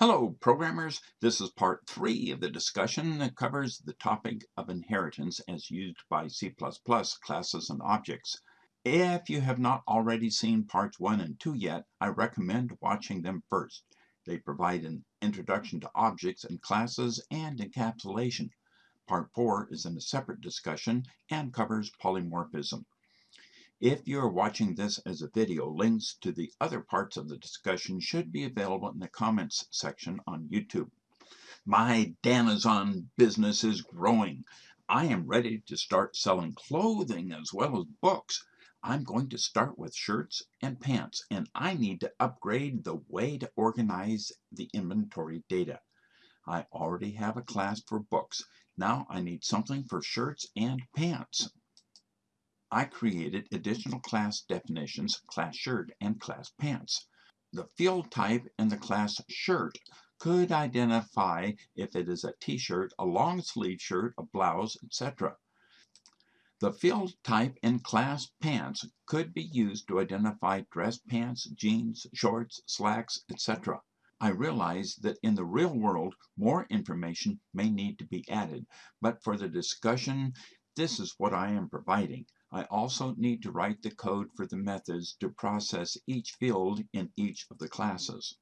Hello, programmers. This is part three of the discussion that covers the topic of inheritance as used by C++ classes and objects. If you have not already seen parts one and two yet, I recommend watching them first. They provide an introduction to objects and classes and encapsulation. Part four is in a separate discussion and covers polymorphism. If you are watching this as a video, links to the other parts of the discussion should be available in the comments section on YouTube. My Danazon business is growing. I am ready to start selling clothing as well as books. I'm going to start with shirts and pants, and I need to upgrade the way to organize the inventory data. I already have a class for books. Now I need something for shirts and pants. I created additional class definitions, class shirt and class pants. The field type in the class shirt could identify if it is a t-shirt, a long sleeve shirt, a blouse, etc. The field type in class pants could be used to identify dress pants, jeans, shorts, slacks, etc. I realize that in the real world more information may need to be added, but for the discussion this is what I am providing. I also need to write the code for the methods to process each field in each of the classes.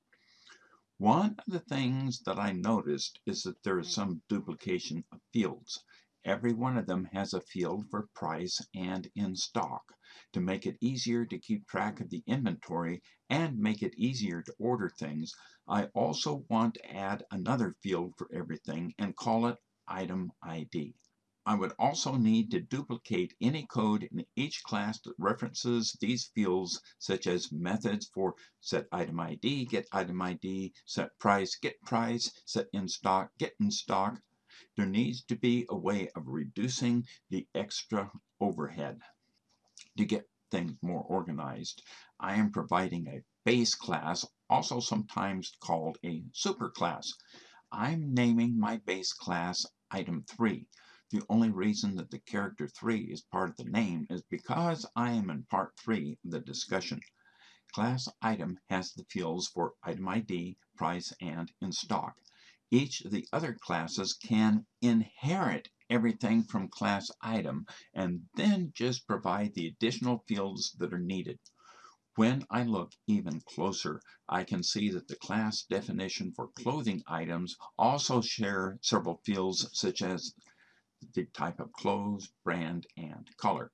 One of the things that I noticed is that there is some duplication of fields. Every one of them has a field for price and in stock. To make it easier to keep track of the inventory and make it easier to order things, I also want to add another field for everything and call it item ID. I would also need to duplicate any code in each class that references these fields, such as methods for set item ID, get item ID, set price, get price, set in stock, get in stock. There needs to be a way of reducing the extra overhead to get things more organized. I am providing a base class, also sometimes called a superclass. I'm naming my base class item 3. The only reason that the character 3 is part of the name is because I am in part 3 of the discussion. Class item has the fields for item ID, price, and in stock. Each of the other classes can inherit everything from class item and then just provide the additional fields that are needed. When I look even closer, I can see that the class definition for clothing items also share several fields such as the type of clothes, brand, and color.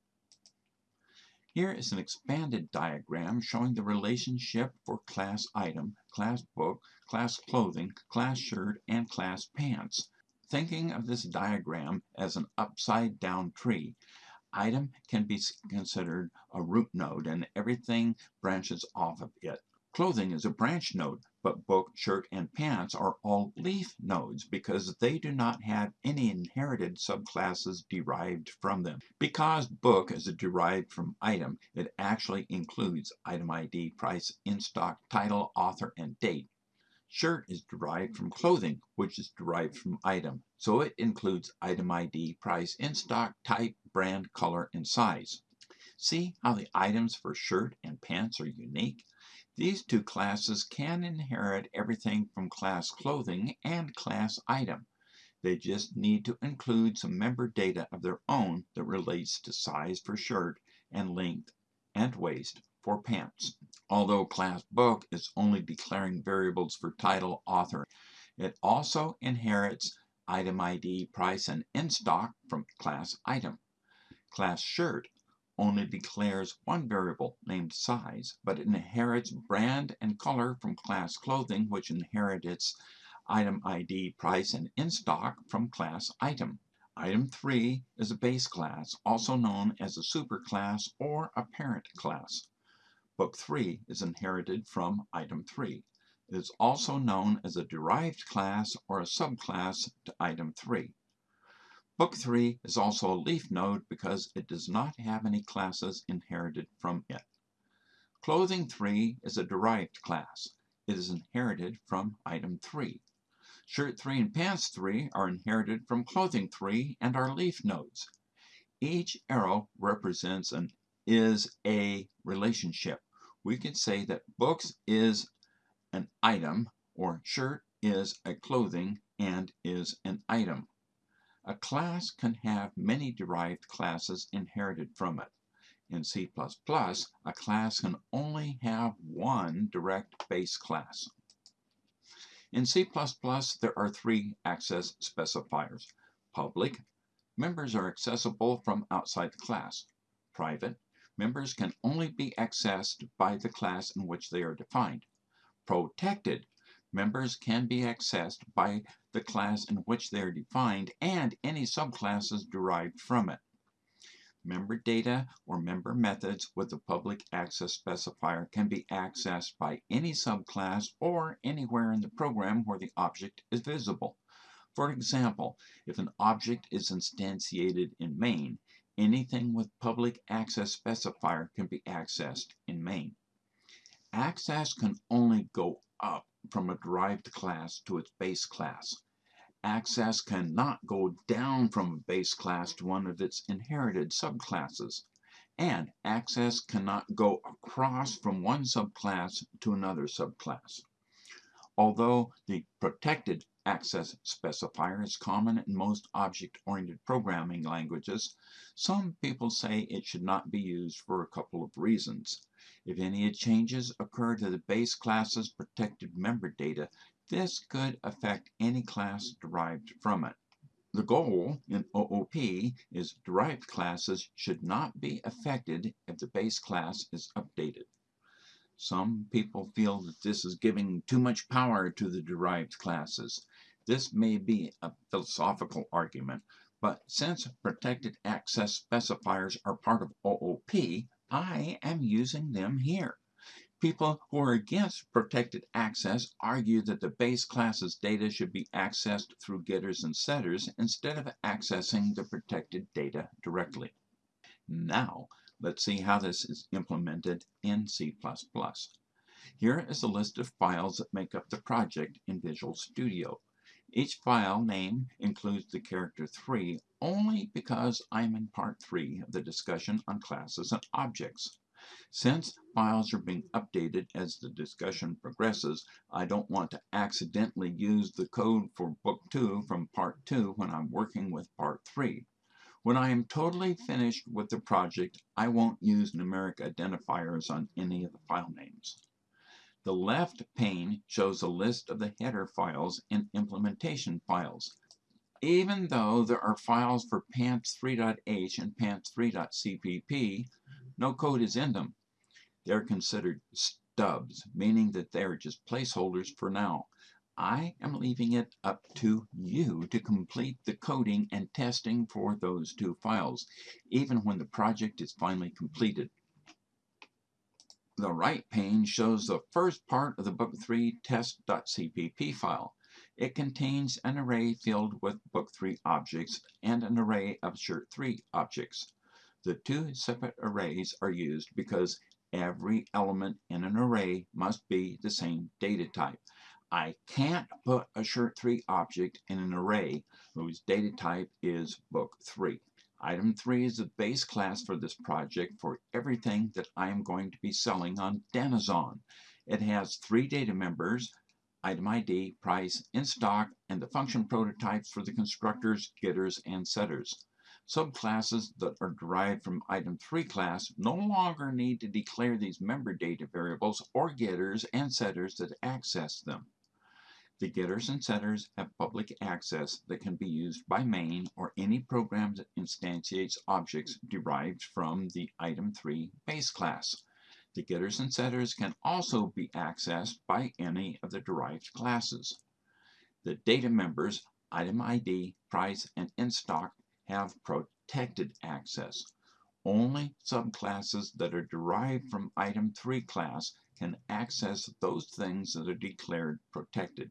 Here is an expanded diagram showing the relationship for class item, class book, class clothing, class shirt, and class pants. Thinking of this diagram as an upside down tree, item can be considered a root node and everything branches off of it. Clothing is a branch node, but book, shirt, and pants are all leaf nodes because they do not have any inherited subclasses derived from them. Because book is derived from item, it actually includes item ID, price, in stock, title, author, and date. Shirt is derived from clothing, which is derived from item, so it includes item ID, price, in stock, type, brand, color, and size. See how the items for shirt and pants are unique? These two classes can inherit everything from class clothing and class item. They just need to include some member data of their own that relates to size for shirt and length and waist for pants. Although class book is only declaring variables for title, author, it also inherits item ID, price, and in stock from class item. Class shirt only declares one variable named size, but it inherits brand and color from class clothing, which inherits its item ID, price, and in stock from class item. Item 3 is a base class, also known as a superclass or a parent class. Book 3 is inherited from item 3. It is also known as a derived class or a subclass to item 3. Book 3 is also a leaf node because it does not have any classes inherited from it. Clothing 3 is a derived class. It is inherited from item 3. Shirt 3 and pants 3 are inherited from clothing 3 and are leaf nodes. Each arrow represents an is a relationship. We can say that books is an item or shirt is a clothing and is an item. A class can have many derived classes inherited from it. In C++, a class can only have one direct base class. In C++, there are three access specifiers. Public, members are accessible from outside the class. Private, members can only be accessed by the class in which they are defined. Protected, members can be accessed by the class in which they are defined and any subclasses derived from it. Member data or member methods with a public access specifier can be accessed by any subclass or anywhere in the program where the object is visible. For example, if an object is instantiated in main, anything with public access specifier can be accessed in main. Access can only go up from a derived class to its base class access cannot go down from a base class to one of its inherited subclasses, and access cannot go across from one subclass to another subclass. Although the protected access specifier is common in most object-oriented programming languages, some people say it should not be used for a couple of reasons. If any changes occur to the base class's protected member data, this could affect any class derived from it. The goal in OOP is derived classes should not be affected if the base class is updated. Some people feel that this is giving too much power to the derived classes. This may be a philosophical argument, but since protected access specifiers are part of OOP, I am using them here. People who are against protected access argue that the base class's data should be accessed through getters and setters instead of accessing the protected data directly. Now, let's see how this is implemented in C++. Here is a list of files that make up the project in Visual Studio. Each file name includes the character 3 only because I'm in part 3 of the discussion on classes and objects. Since files are being updated as the discussion progresses, I don't want to accidentally use the code for Book 2 from Part 2 when I'm working with Part 3. When I am totally finished with the project, I won't use numeric identifiers on any of the file names. The left pane shows a list of the header files and implementation files. Even though there are files for pants3.h and pants3.cpp, no code is in them. They're considered stubs, meaning that they're just placeholders for now. I am leaving it up to you to complete the coding and testing for those two files, even when the project is finally completed. The right pane shows the first part of the Book 3 test.cpp file. It contains an array filled with Book 3 objects and an array of Shirt 3 objects. The two separate arrays are used because every element in an array must be the same data type. I can't put a shirt 3 object in an array whose data type is book 3. Item 3 is the base class for this project for everything that I am going to be selling on Danazon. It has three data members, item ID, price, in stock, and the function prototypes for the constructors, getters, and setters. Subclasses that are derived from item 3 class no longer need to declare these member data variables or getters and setters that access them. The getters and setters have public access that can be used by main or any program that instantiates objects derived from the item 3 base class. The getters and setters can also be accessed by any of the derived classes. The data members, item ID, price, and in stock have protected access. Only subclasses that are derived from item 3 class can access those things that are declared protected.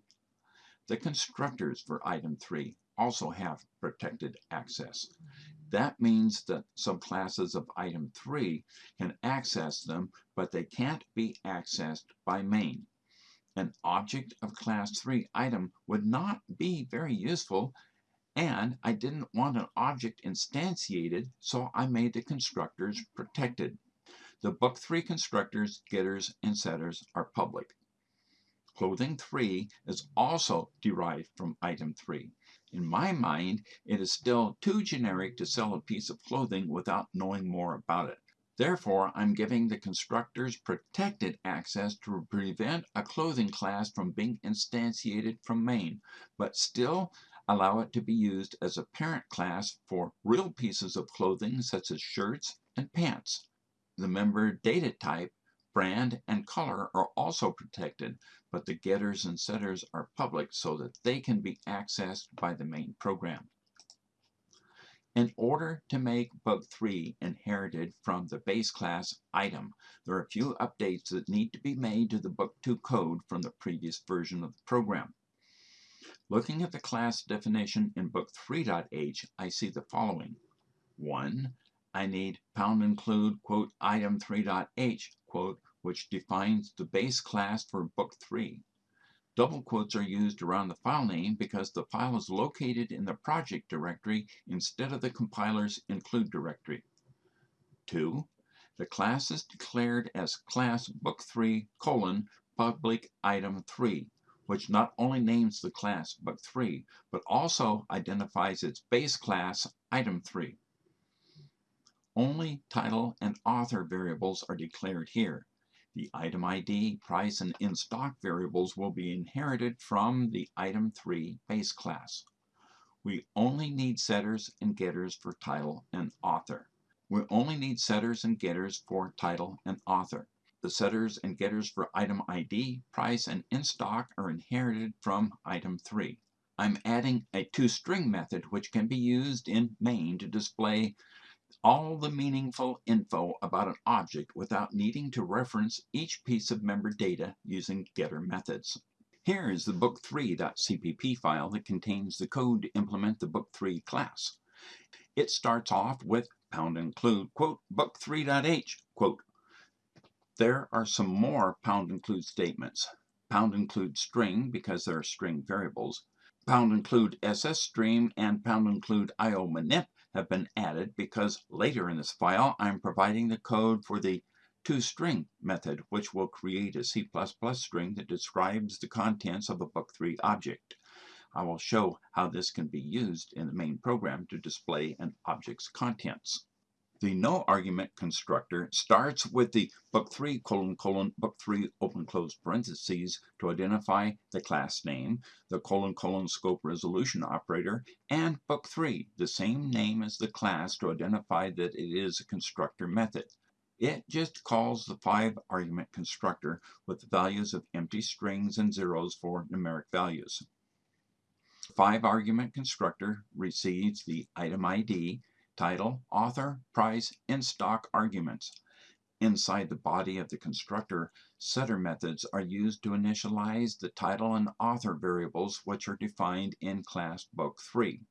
The constructors for item 3 also have protected access. That means that subclasses of item 3 can access them, but they can't be accessed by main. An object of class 3 item would not be very useful and I didn't want an object instantiated, so I made the constructors protected. The Book 3 constructors, getters, and setters are public. Clothing 3 is also derived from item 3. In my mind, it is still too generic to sell a piece of clothing without knowing more about it. Therefore, I'm giving the constructors protected access to prevent a clothing class from being instantiated from main, but still allow it to be used as a parent class for real pieces of clothing such as shirts and pants. The member data type, brand, and color are also protected, but the getters and setters are public so that they can be accessed by the main program. In order to make Book 3 inherited from the base class item, there are a few updates that need to be made to the Book 2 code from the previous version of the program. Looking at the class definition in Book 3.h, I see the following. 1. I need pound include, quote, item 3.h, quote, which defines the base class for Book 3. Double quotes are used around the file name because the file is located in the project directory instead of the compiler's include directory. 2. The class is declared as class book 3 colon public item 3, which not only names the class book 3, but also identifies its base class item 3. Only title and author variables are declared here. The item ID, price, and in-stock variables will be inherited from the item 3 base class. We only need setters and getters for title and author. We only need setters and getters for title and author. The setters and getters for item ID, price, and in-stock are inherited from item 3. I'm adding a toString method which can be used in main to display all the meaningful info about an object without needing to reference each piece of member data using getter methods. Here is the book3.cpp file that contains the code to implement the book3 class. It starts off with pound include, quote, book3.h, quote. There are some more pound include statements. Pound include string because there are string variables. Pound include sstream and pound include iomanip have been added because later in this file I'm providing the code for the toString method which will create a C++ string that describes the contents of a book3 object. I will show how this can be used in the main program to display an object's contents. The no argument constructor starts with the book3 colon colon book3 open close parentheses to identify the class name, the colon colon scope resolution operator, and book3, the same name as the class to identify that it is a constructor method. It just calls the five argument constructor with the values of empty strings and zeros for numeric values. Five argument constructor receives the item ID, title, author, price, in-stock arguments. Inside the body of the constructor, setter methods are used to initialize the title and author variables which are defined in class book 3.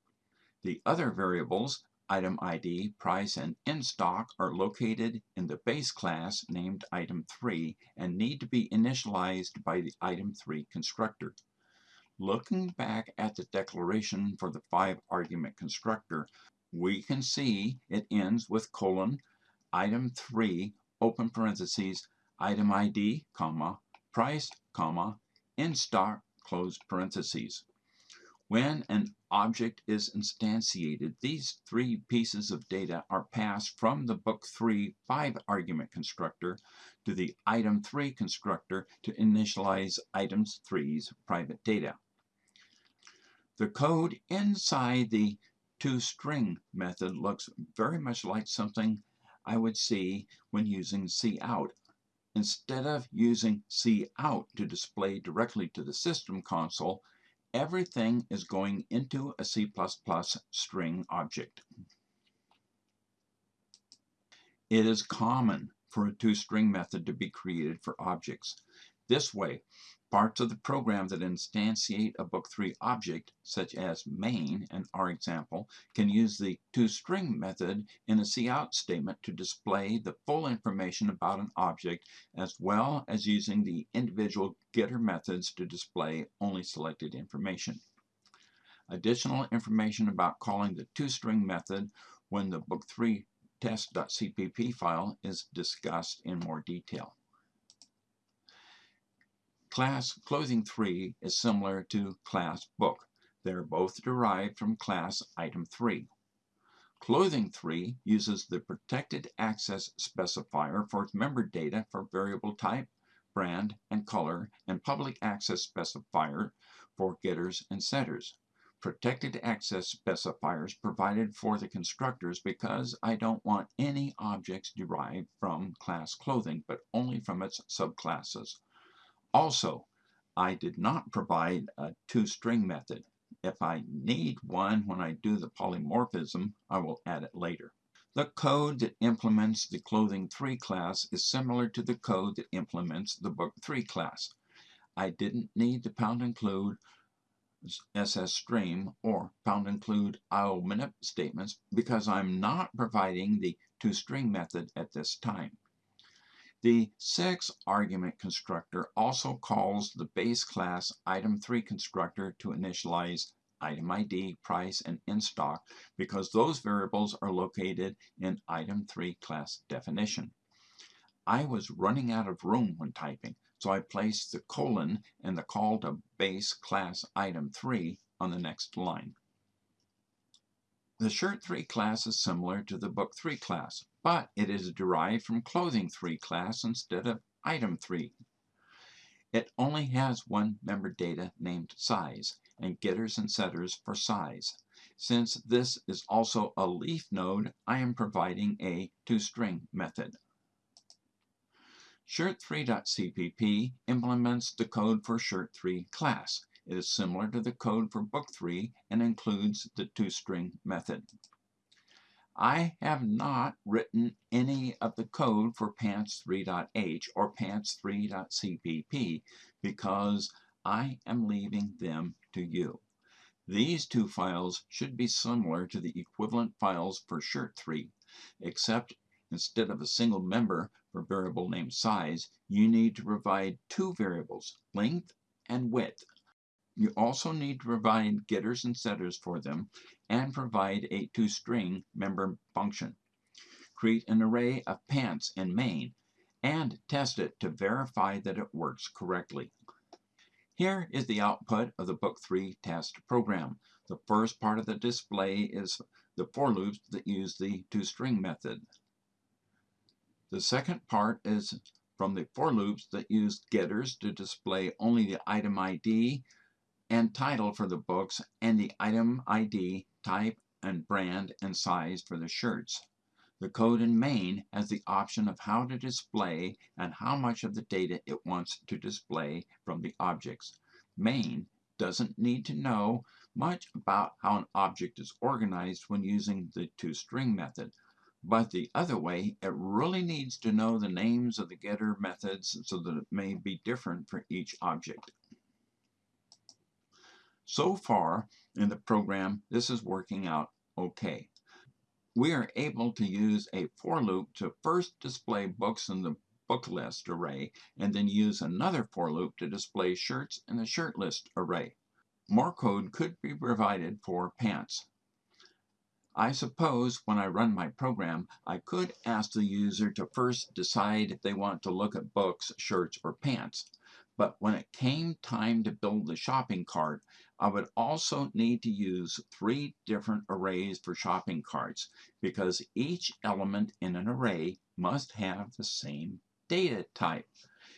The other variables, item ID, price, and in-stock are located in the base class named item 3 and need to be initialized by the item 3 constructor. Looking back at the declaration for the five argument constructor, we can see it ends with colon, item 3, open parentheses, item ID, comma, price, comma, in stock, close parentheses. When an object is instantiated, these three pieces of data are passed from the book 3 5 argument constructor to the item 3 constructor to initialize items 3's private data. The code inside the toString method looks very much like something I would see when using cout. Instead of using cout to display directly to the system console, everything is going into a C++ string object. It is common for a toString method to be created for objects. This way, Parts of the program that instantiate a Book3 object, such as main in our example, can use the toString method in a cout statement to display the full information about an object as well as using the individual getter methods to display only selected information. Additional information about calling the toString method when the Book3 test.cpp file is discussed in more detail. Class Clothing 3 is similar to Class Book. They are both derived from Class Item 3. Clothing 3 uses the Protected Access specifier for its member data for variable type, brand, and color, and Public Access specifier for getters and setters. Protected access specifiers provided for the constructors because I don't want any objects derived from class clothing, but only from its subclasses. Also, I did not provide a toString method. If I need one when I do the polymorphism, I will add it later. The code that implements the Clothing 3 class is similar to the code that implements the Book 3 class. I didn't need to pound include sstream or pound include iomanip statements because I'm not providing the toString method at this time. The 6 argument constructor also calls the base class item 3 constructor to initialize item ID, price, and in stock because those variables are located in item 3 class definition. I was running out of room when typing, so I placed the colon and the call to base class item 3 on the next line. The shirt 3 class is similar to the book 3 class, but it is derived from clothing 3 class instead of item 3. It only has one member data named size and getters and setters for size. Since this is also a leaf node, I am providing a toString method. Shirt3.cpp implements the code for Shirt3 class. It is similar to the code for Book 3 and includes the toString method. I have not written any of the code for pants3.h or pants3.cpp because I am leaving them to you. These two files should be similar to the equivalent files for Shirt 3, except instead of a single member for variable name size, you need to provide two variables, length and width. You also need to provide getters and setters for them and provide a toString member function. Create an array of pants in main and test it to verify that it works correctly. Here is the output of the Book 3 test program. The first part of the display is the for loops that use the toString method. The second part is from the for loops that use getters to display only the item ID and title for the books and the item ID, type, and brand and size for the shirts. The code in main has the option of how to display and how much of the data it wants to display from the objects. Main doesn't need to know much about how an object is organized when using the toString method. But the other way, it really needs to know the names of the getter methods so that it may be different for each object. So far in the program, this is working out okay we are able to use a for loop to first display books in the book list array and then use another for loop to display shirts in the shirt list array. More code could be provided for pants. I suppose when I run my program, I could ask the user to first decide if they want to look at books, shirts, or pants. But when it came time to build the shopping cart, I would also need to use three different arrays for shopping carts because each element in an array must have the same data type.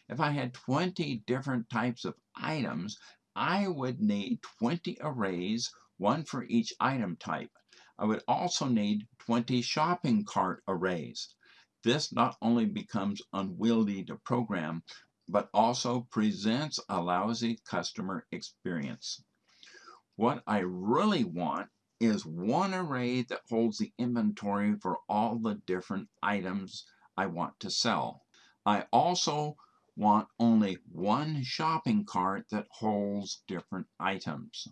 If I had 20 different types of items, I would need 20 arrays, one for each item type. I would also need 20 shopping cart arrays. This not only becomes unwieldy to program, but also presents a lousy customer experience. What I really want is one array that holds the inventory for all the different items I want to sell. I also want only one shopping cart that holds different items.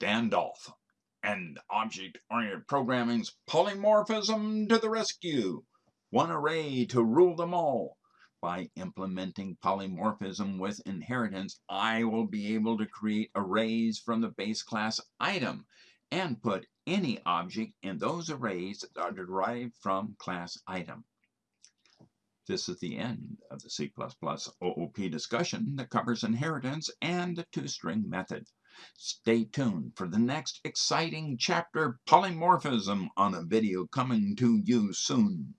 Dandolf and object-oriented programming's polymorphism to the rescue. One array to rule them all. By implementing polymorphism with inheritance, I will be able to create arrays from the base class item and put any object in those arrays that are derived from class item. This is the end of the C++ OOP discussion that covers inheritance and the toString method. Stay tuned for the next exciting chapter, polymorphism, on a video coming to you soon.